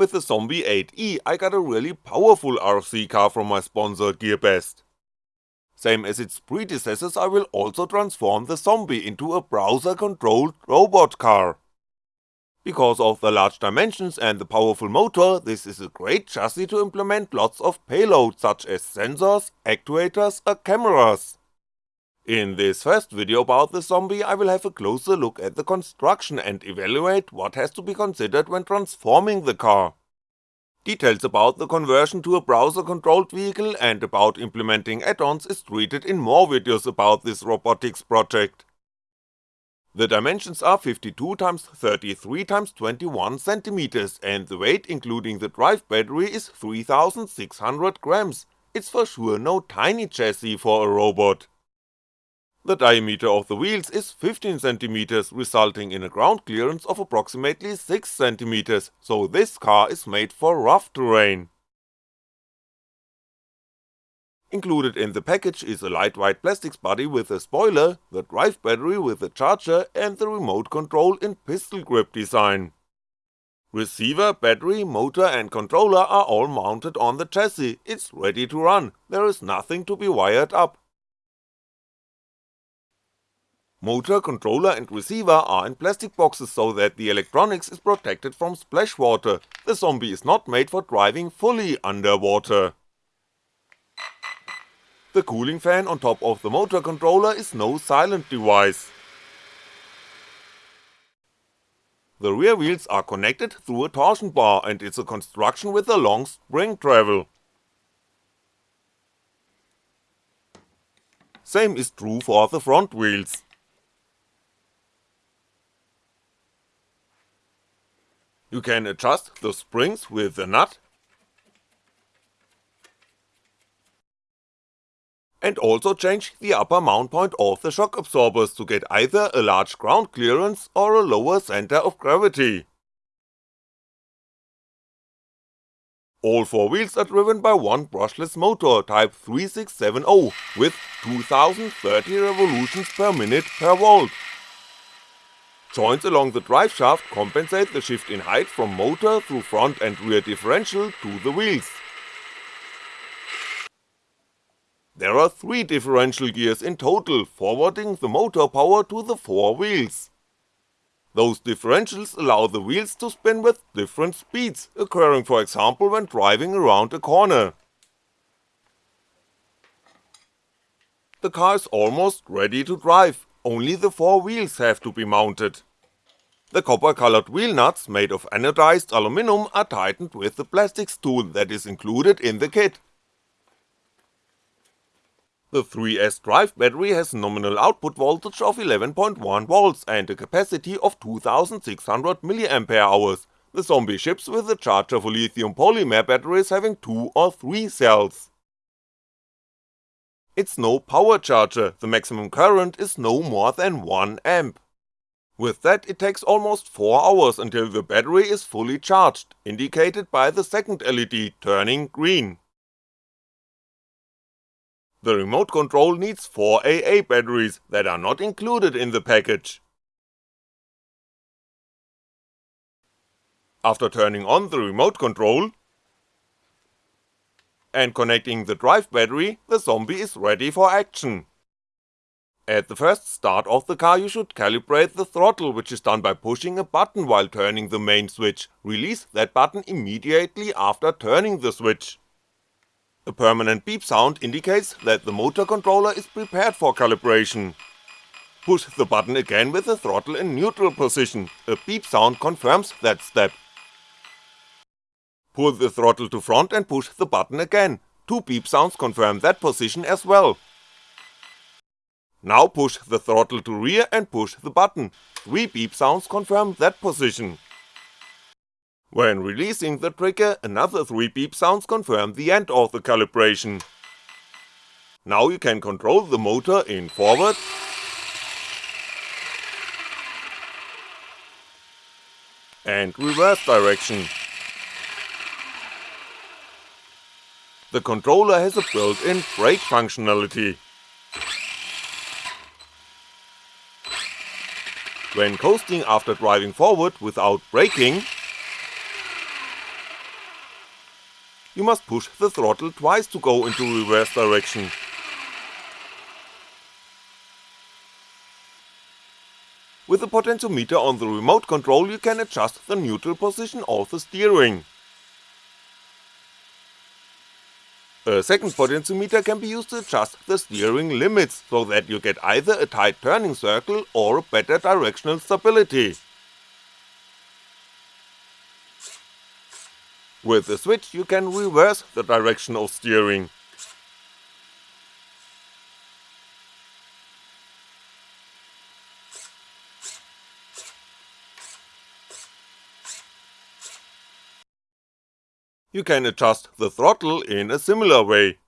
With the Zombie 8E I got a really powerful RC car from my sponsor GearBest. Same as its predecessors I will also transform the Zombie into a browser controlled robot car. Because of the large dimensions and the powerful motor, this is a great chassis to implement lots of payload such as sensors, actuators or cameras. In this first video about the zombie I will have a closer look at the construction and evaluate what has to be considered when transforming the car. Details about the conversion to a browser controlled vehicle and about implementing add-ons is treated in more videos about this robotics project. The dimensions are 52x33x21cm and the weight including the drive battery is 3600 grams, it's for sure no tiny chassis for a robot. The diameter of the wheels is 15cm resulting in a ground clearance of approximately 6cm, so this car is made for rough terrain. Included in the package is a lightweight plastics body with a spoiler, the drive battery with a charger and the remote control in pistol grip design. Receiver, battery, motor and controller are all mounted on the chassis, it's ready to run, there is nothing to be wired up. Motor, controller and receiver are in plastic boxes so that the electronics is protected from splash water, the zombie is not made for driving fully underwater. The cooling fan on top of the motor controller is no silent device. The rear wheels are connected through a torsion bar and it's a construction with a long spring travel. Same is true for the front wheels. You can adjust the springs with the nut and also change the upper mount point of the shock absorbers to get either a large ground clearance or a lower center of gravity. All four wheels are driven by one brushless motor type 3670 with 2030 revolutions per minute per volt. Joints along the drive shaft compensate the shift in height from motor through front and rear differential to the wheels. There are three differential gears in total, forwarding the motor power to the four wheels. Those differentials allow the wheels to spin with different speeds, occurring for example when driving around a corner. The car is almost ready to drive, only the four wheels have to be mounted. The copper colored wheel nuts made of anodized aluminum are tightened with the plastics tool that is included in the kit. The 3S drive battery has nominal output voltage of 11.1V and a capacity of 2600mAh, the zombie ships with a charger for lithium polymer batteries having 2 or 3 cells. It's no power charger, the maximum current is no more than 1A. With that it takes almost 4 hours until the battery is fully charged, indicated by the second LED turning green. The remote control needs 4 AA batteries that are not included in the package. After turning on the remote control, and connecting the drive battery, the zombie is ready for action. At the first start of the car you should calibrate the throttle which is done by pushing a button while turning the main switch, release that button immediately after turning the switch. A permanent beep sound indicates that the motor controller is prepared for calibration. Push the button again with the throttle in neutral position, a beep sound confirms that step. Pull the throttle to front and push the button again, two beep sounds confirm that position as well. Now push the throttle to rear and push the button, three beep sounds confirm that position. When releasing the trigger, another 3 beep sounds confirm the end of the calibration. Now you can control the motor in forward and reverse direction. The controller has a built-in brake functionality. When coasting after driving forward without braking, you must push the throttle twice to go into reverse direction. With the potentiometer on the remote control you can adjust the neutral position of the steering. A second potentiometer can be used to adjust the steering limits, so that you get either a tight turning circle or better directional stability. With the switch you can reverse the direction of steering. You can adjust the throttle in a similar way.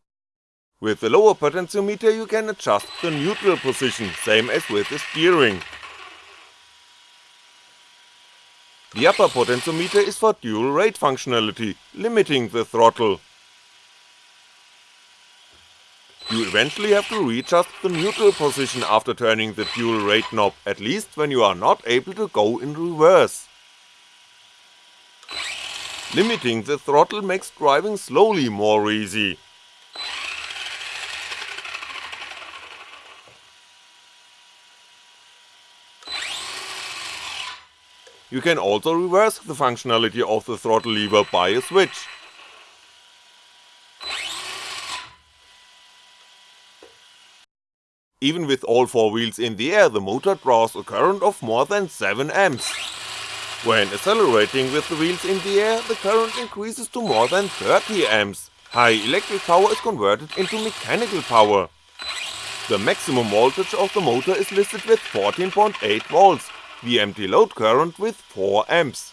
With the lower potentiometer you can adjust the neutral position, same as with the steering. The upper potentiometer is for dual rate functionality, limiting the throttle. You eventually have to readjust the neutral position after turning the dual rate knob, at least when you are not able to go in reverse. Limiting the throttle makes driving slowly more easy. You can also reverse the functionality of the throttle lever by a switch. Even with all four wheels in the air the motor draws a current of more than 7A. When accelerating with the wheels in the air, the current increases to more than 30 amps. high electric power is converted into mechanical power. The maximum voltage of the motor is listed with 14.8V, the empty load current with 4A.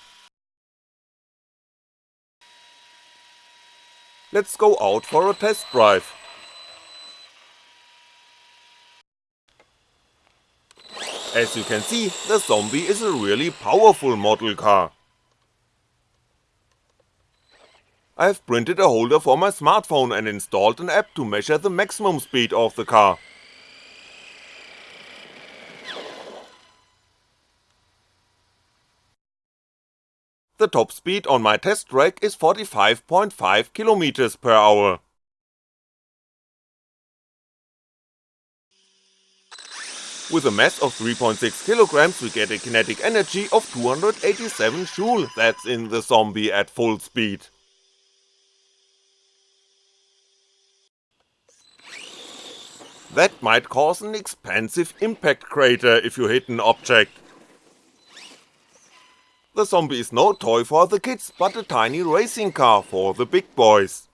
Let's go out for a test drive. As you can see, the Zombie is a really powerful model car. I've printed a holder for my smartphone and installed an app to measure the maximum speed of the car. The top speed on my test track is 45.5km per hour. With a mass of 3.6kg we get a kinetic energy of 287 joule, that's in the zombie at full speed. That might cause an expensive impact crater if you hit an object. The zombie is no toy for the kids, but a tiny racing car for the big boys.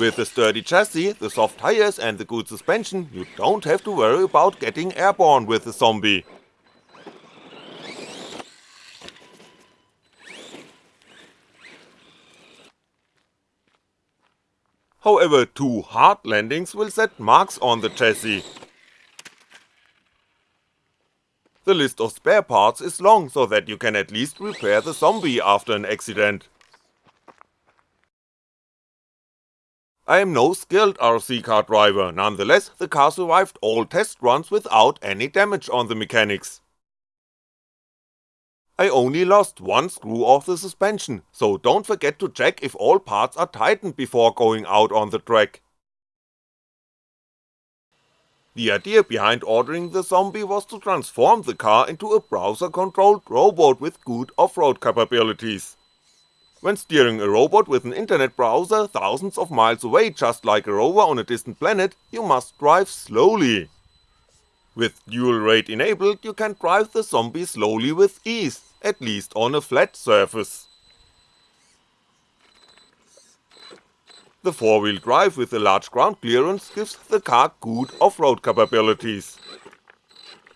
With the sturdy chassis, the soft tires and the good suspension, you don't have to worry about getting airborne with the zombie. However, two hard landings will set marks on the chassis. The list of spare parts is long so that you can at least repair the zombie after an accident. I am no skilled RC car driver, nonetheless the car survived all test runs without any damage on the mechanics. I only lost one screw of the suspension, so don't forget to check if all parts are tightened before going out on the track. The idea behind ordering the Zombie was to transform the car into a browser controlled robot with good off-road capabilities. When steering a robot with an internet browser thousands of miles away just like a rover on a distant planet, you must drive slowly. With dual rate enabled you can drive the zombie slowly with ease, at least on a flat surface. The 4-wheel drive with a large ground clearance gives the car good off-road capabilities.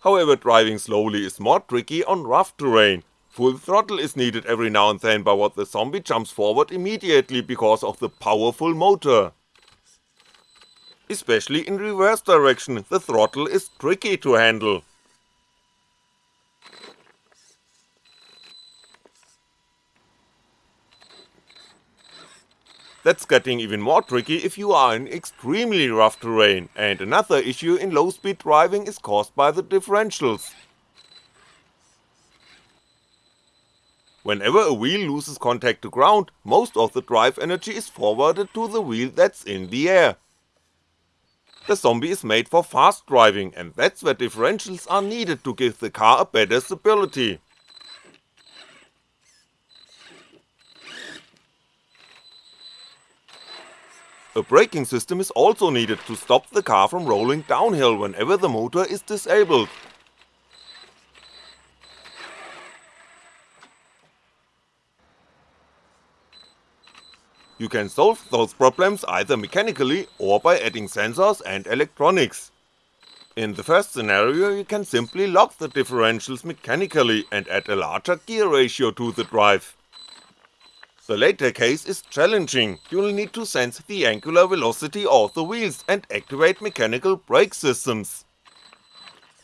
However driving slowly is more tricky on rough terrain, Full throttle is needed every now and then but what the zombie jumps forward immediately because of the powerful motor. Especially in reverse direction, the throttle is tricky to handle. That's getting even more tricky if you are in extremely rough terrain, and another issue in low speed driving is caused by the differentials. Whenever a wheel loses contact to ground, most of the drive energy is forwarded to the wheel that's in the air. The zombie is made for fast driving and that's where differentials are needed to give the car a better stability. A braking system is also needed to stop the car from rolling downhill whenever the motor is disabled, You can solve those problems either mechanically or by adding sensors and electronics. In the first scenario you can simply lock the differentials mechanically and add a larger gear ratio to the drive. The later case is challenging, you'll need to sense the angular velocity of the wheels and activate mechanical brake systems.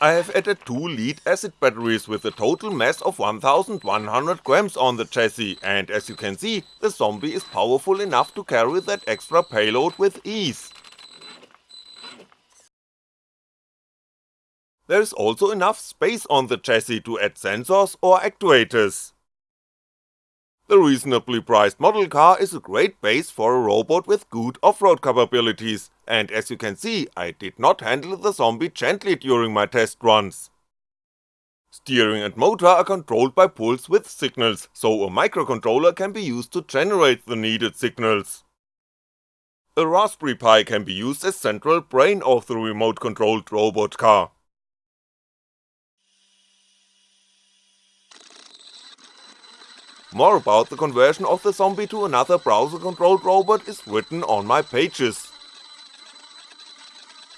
I have added two lead acid batteries with a total mass of 1100 grams on the chassis and as you can see, the zombie is powerful enough to carry that extra payload with ease. There is also enough space on the chassis to add sensors or actuators. The reasonably priced model car is a great base for a robot with good off-road capabilities, and as you can see, I did not handle the zombie gently during my test runs. Steering and motor are controlled by pulse width signals, so a microcontroller can be used to generate the needed signals. A Raspberry Pi can be used as central brain of the remote controlled robot car. More about the conversion of the zombie to another browser controlled robot is written on my pages.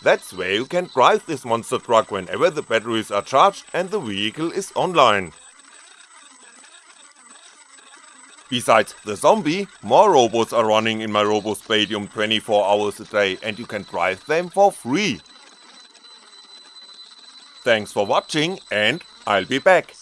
That's where you can drive this monster truck whenever the batteries are charged and the vehicle is online. Besides the zombie, more robots are running in my RoboSpatium 24 hours a day and you can drive them for free. Thanks for watching and I'll be back.